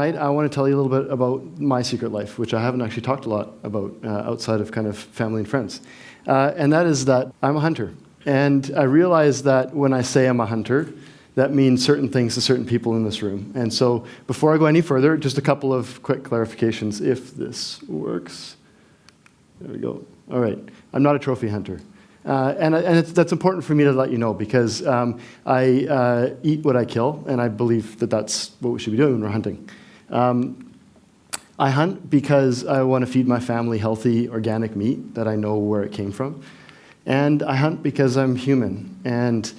tonight, I want to tell you a little bit about my secret life, which I haven't actually talked a lot about uh, outside of kind of family and friends. Uh, and that is that I'm a hunter. And I realize that when I say I'm a hunter, that means certain things to certain people in this room. And so before I go any further, just a couple of quick clarifications if this works. There we go. All right. I'm not a trophy hunter. Uh, and and that's important for me to let you know because um, I uh, eat what I kill, and I believe that that's what we should be doing when we're hunting. Um, I hunt because I want to feed my family healthy organic meat that I know where it came from. And I hunt because I'm human. And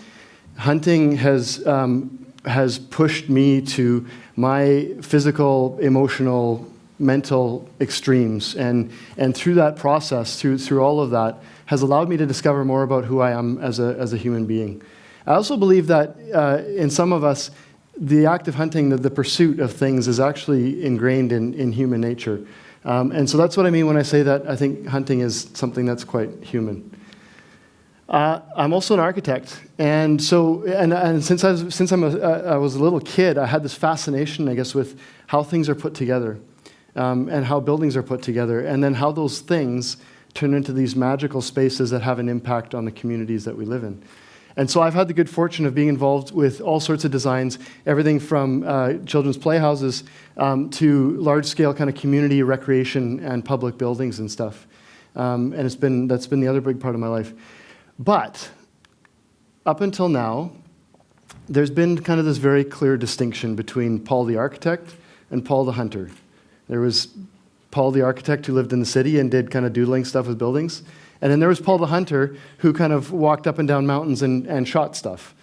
hunting has, um, has pushed me to my physical, emotional, mental extremes. And, and through that process, through, through all of that, has allowed me to discover more about who I am as a, as a human being. I also believe that uh, in some of us, the act of hunting, the, the pursuit of things, is actually ingrained in, in human nature. Um, and so that's what I mean when I say that I think hunting is something that's quite human. Uh, I'm also an architect, and so and, and since I was, since I'm a, I was a little kid, I had this fascination, I guess, with how things are put together, um, and how buildings are put together, and then how those things turn into these magical spaces that have an impact on the communities that we live in. And so I've had the good fortune of being involved with all sorts of designs, everything from uh, children's playhouses um, to large-scale kind of community recreation and public buildings and stuff. Um, and it's been, that's been the other big part of my life. But up until now, there's been kind of this very clear distinction between Paul the architect and Paul the hunter. There was Paul the architect who lived in the city and did kind of doodling stuff with buildings. And then there was Paul the hunter who kind of walked up and down mountains and, and shot stuff.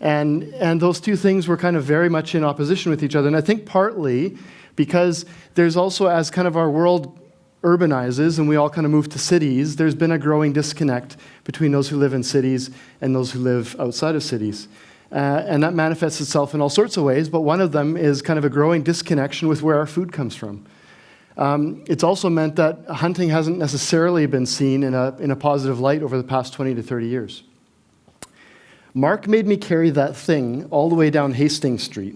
And, and those two things were kind of very much in opposition with each other. And I think partly because there's also, as kind of our world urbanizes and we all kind of move to cities, there's been a growing disconnect between those who live in cities and those who live outside of cities. Uh, and that manifests itself in all sorts of ways, but one of them is kind of a growing disconnection with where our food comes from. Um, it's also meant that hunting hasn't necessarily been seen in a, in a positive light over the past 20 to 30 years. Mark made me carry that thing all the way down Hastings Street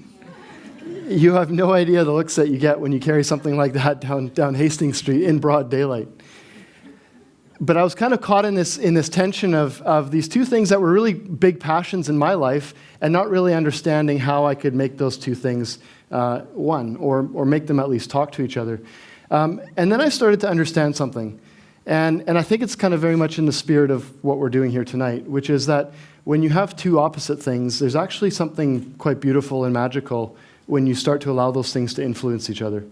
you have no idea the looks that you get when you carry something like that down, down Hastings Street in broad daylight. But I was kind of caught in this, in this tension of, of these two things that were really big passions in my life and not really understanding how I could make those two things uh, one or, or make them at least talk to each other. Um, and then I started to understand something. And, and I think it's kind of very much in the spirit of what we're doing here tonight, which is that when you have two opposite things, there's actually something quite beautiful and magical when you start to allow those things to influence each other.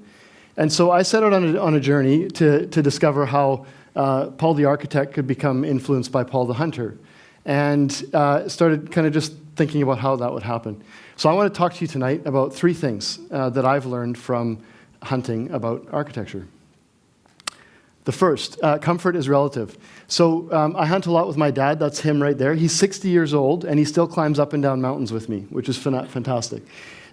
And so I set out on a, on a journey to, to discover how uh, Paul the architect could become influenced by Paul the hunter, and uh, started kind of just thinking about how that would happen. So I want to talk to you tonight about three things uh, that I've learned from hunting about architecture. The first, uh, comfort is relative. So um, I hunt a lot with my dad. That's him right there. He's 60 years old, and he still climbs up and down mountains with me, which is fantastic.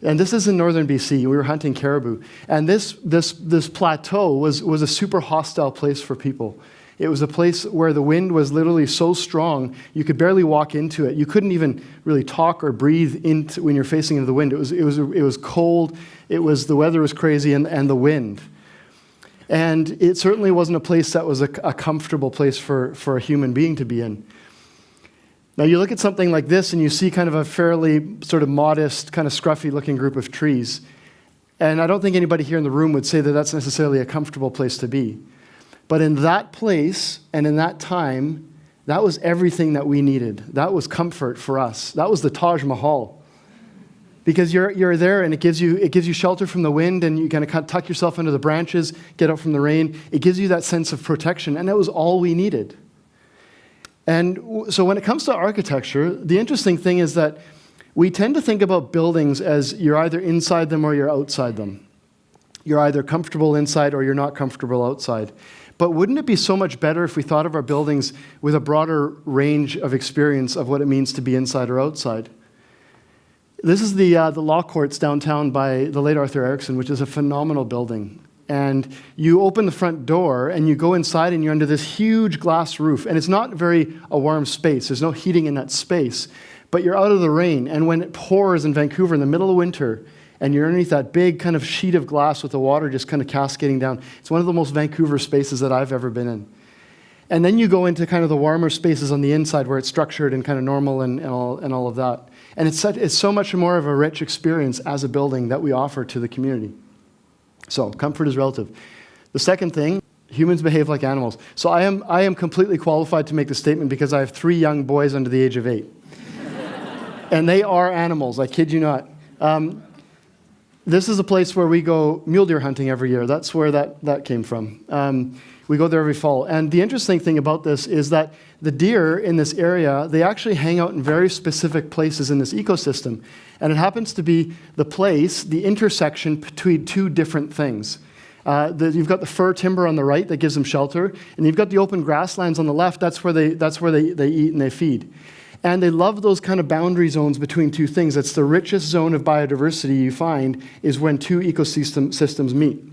And this is in northern BC. We were hunting caribou. And this, this, this plateau was, was a super hostile place for people. It was a place where the wind was literally so strong, you could barely walk into it. You couldn't even really talk or breathe into, when you're facing into the wind. It was, it was, it was cold, it was, the weather was crazy, and, and the wind. And it certainly wasn't a place that was a, a comfortable place for, for a human being to be in. Now you look at something like this and you see kind of a fairly sort of modest, kind of scruffy looking group of trees. And I don't think anybody here in the room would say that that's necessarily a comfortable place to be. But in that place and in that time, that was everything that we needed. That was comfort for us. That was the Taj Mahal. Because you're, you're there and it gives, you, it gives you shelter from the wind and you kind of tuck yourself under the branches, get out from the rain. It gives you that sense of protection. And that was all we needed. And so when it comes to architecture, the interesting thing is that we tend to think about buildings as you're either inside them or you're outside them. You're either comfortable inside or you're not comfortable outside. But wouldn't it be so much better if we thought of our buildings with a broader range of experience of what it means to be inside or outside? This is the, uh, the law courts downtown by the late Arthur Erickson, which is a phenomenal building. And you open the front door and you go inside and you're under this huge glass roof. And it's not very a warm space. There's no heating in that space. But you're out of the rain. And when it pours in vancouver in the middle of winter and you're underneath that big kind of sheet of glass with the water just kind of cascading down. It's one of the most Vancouver spaces that I've ever been in. And then you go into kind of the warmer spaces on the inside where it's structured and kind of normal and, and, all, and all of that. And it's, such, it's so much more of a rich experience as a building that we offer to the community. So, comfort is relative. The second thing, humans behave like animals. So, I am, I am completely qualified to make the statement because I have three young boys under the age of eight. and they are animals, I kid you not. Um, this is a place where we go mule deer hunting every year. That's where that, that came from. Um, we go there every fall. And the interesting thing about this is that the deer in this area, they actually hang out in very specific places in this ecosystem. And it happens to be the place, the intersection between two different things. Uh, the, you've got the fir timber on the right that gives them shelter, and you've got the open grasslands on the left. That's where they, that's where they, they eat and they feed. And they love those kind of boundary zones between two things. It's the richest zone of biodiversity you find is when two ecosystem systems meet.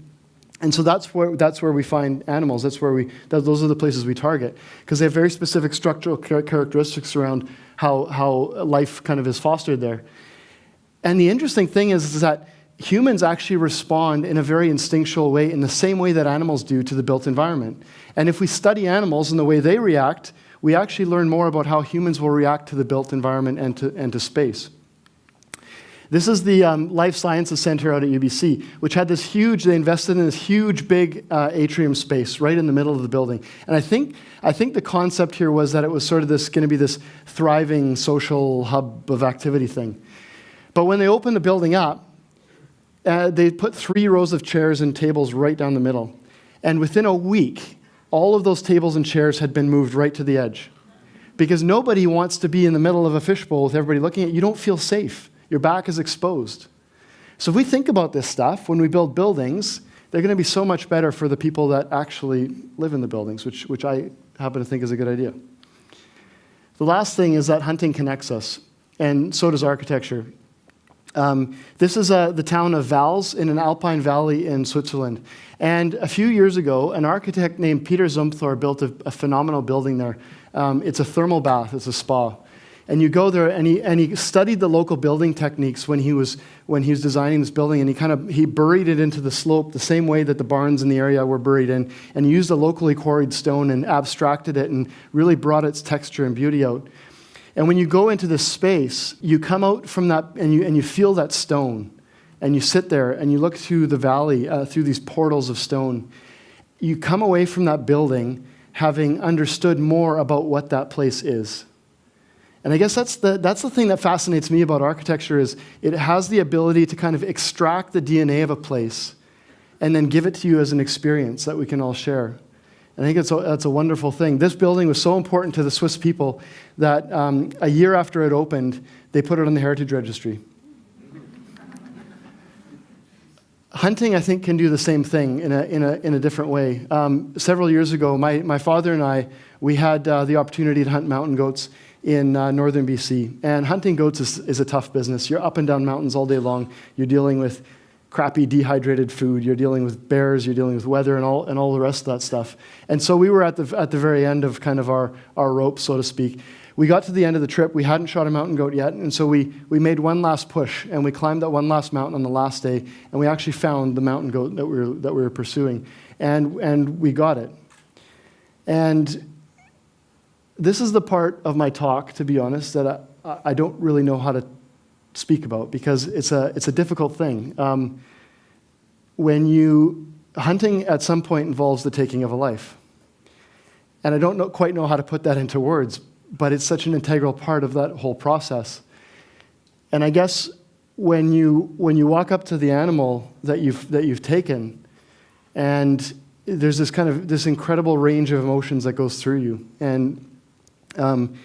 And so that's where, that's where we find animals. That's where we, that, those are the places we target because they have very specific structural characteristics around how, how life kind of is fostered there. And the interesting thing is, is that humans actually respond in a very instinctual way in the same way that animals do to the built environment. And if we study animals and the way they react, we actually learn more about how humans will react to the built environment and to, and to space. This is the um, Life Sciences Center out at UBC, which had this huge, they invested in this huge, big uh, atrium space right in the middle of the building. And I think, I think the concept here was that it was sort of this, going to be this thriving social hub of activity thing. But when they opened the building up, uh, they put three rows of chairs and tables right down the middle. And within a week, all of those tables and chairs had been moved right to the edge. Because nobody wants to be in the middle of a fishbowl with everybody looking at you. You don't feel safe. Your back is exposed. So if we think about this stuff, when we build buildings, they're going to be so much better for the people that actually live in the buildings, which, which I happen to think is a good idea. The last thing is that hunting connects us, and so does architecture. Um, this is uh, the town of Vals in an alpine valley in Switzerland. And a few years ago, an architect named Peter Zumthor built a, a phenomenal building there. Um, it's a thermal bath, it's a spa. And you go there, and he, and he studied the local building techniques when he, was, when he was designing this building, and he kind of he buried it into the slope the same way that the barns in the area were buried in, and he used a locally quarried stone and abstracted it and really brought its texture and beauty out. And when you go into this space, you come out from that and you, and you feel that stone. And you sit there and you look through the valley, uh, through these portals of stone. You come away from that building having understood more about what that place is. And I guess that's the, that's the thing that fascinates me about architecture is it has the ability to kind of extract the DNA of a place and then give it to you as an experience that we can all share. I think it's a, that's a wonderful thing. This building was so important to the Swiss people that um, a year after it opened, they put it on the Heritage Registry. Hunting, I think, can do the same thing in a, in a, in a different way. Um, several years ago, my, my father and I, we had uh, the opportunity to hunt mountain goats in uh, northern BC. And hunting goats is, is a tough business. You're up and down mountains all day long. You're dealing with crappy dehydrated food. You're dealing with bears. You're dealing with weather and all, and all the rest of that stuff. And so we were at the, at the very end of kind of our, our rope, so to speak. We got to the end of the trip. We hadn't shot a mountain goat yet. And so we, we made one last push and we climbed that one last mountain on the last day. And we actually found the mountain goat that we were, that we were pursuing. And, and we got it. And this is the part of my talk, to be honest, that I, I don't really know how to speak about because it's a, it's a difficult thing. Um, when you, hunting at some point involves the taking of a life. And I don't know, quite know how to put that into words, but it's such an integral part of that whole process. And I guess when you, when you walk up to the animal that you've, that you've taken, and there's this kind of this incredible range of emotions that goes through you. And um,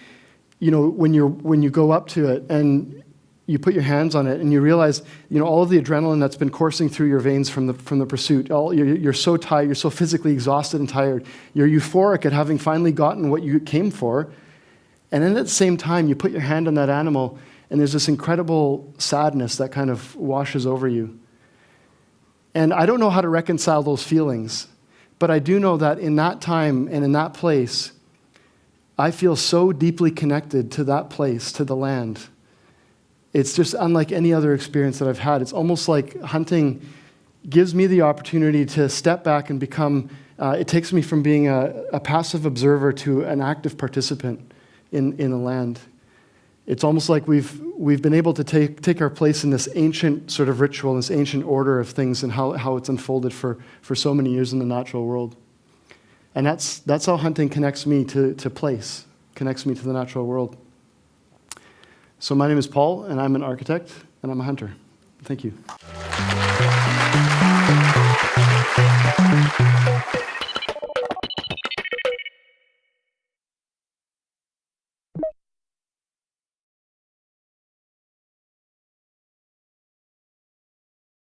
you know, when, you're, when you go up to it and you put your hands on it and you realize, you know, all of the adrenaline that's been coursing through your veins from the, from the pursuit, all, you're, you're so tired, you're so physically exhausted and tired. You're euphoric at having finally gotten what you came for. And then at the same time, you put your hand on that animal and there's this incredible sadness that kind of washes over you. And I don't know how to reconcile those feelings, but I do know that in that time and in that place, I feel so deeply connected to that place, to the land. It's just unlike any other experience that I've had. It's almost like hunting gives me the opportunity to step back and become, uh, it takes me from being a, a, passive observer to an active participant in, in the land. It's almost like we've, we've been able to take, take our place in this ancient sort of ritual, this ancient order of things and how, how it's unfolded for, for so many years in the natural world. And that's, that's how hunting connects me to, to place, connects me to the natural world. So my name is Paul, and I'm an architect, and I'm a hunter. Thank you.